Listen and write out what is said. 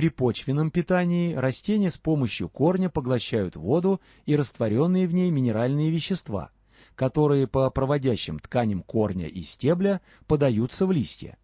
При почвенном питании растения с помощью корня поглощают воду и растворенные в ней минеральные вещества, которые по проводящим тканям корня и стебля подаются в листья.